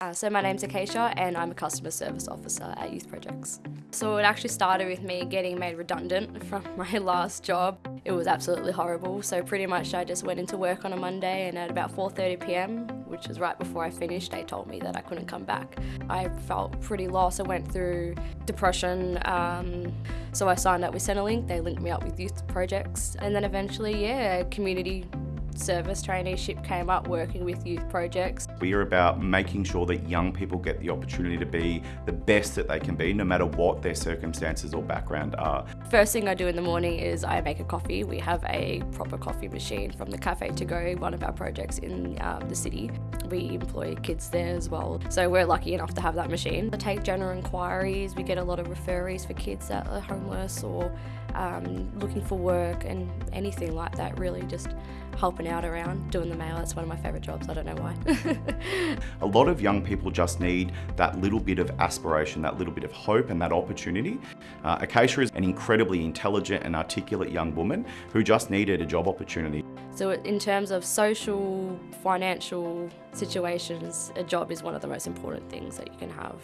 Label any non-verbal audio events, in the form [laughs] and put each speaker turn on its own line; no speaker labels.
Uh, so my name's Acacia and I'm a customer service officer at Youth Projects. So it actually started with me getting made redundant from [laughs] my last job. It was absolutely horrible, so pretty much I just went into work on a Monday and at about 4.30pm, which was right before I finished, they told me that I couldn't come back. I felt pretty lost, I went through depression, um, so I signed up with Centrelink, they linked me up with Youth Projects, and then eventually, yeah, community service traineeship came up working with youth projects.
We are about making sure that young people get the opportunity to be the best that they can be, no matter what their circumstances or background are.
First thing I do in the morning is I make a coffee. We have a proper coffee machine from the Cafe to Go, one of our projects in um, the city. We employ kids there as well, so we're lucky enough to have that machine. I take general inquiries, we get a lot of referees for kids that are homeless or um, looking for work and anything like that really just helping out around doing the mail. It's one of my favorite jobs. I don't know why. [laughs]
A lot of young people just need that little bit of aspiration that little bit of hope and that opportunity. Uh, Acacia is an incredibly intelligent and articulate young woman who just needed a job opportunity.
So in terms of social financial situations a job is one of the most important things that you can have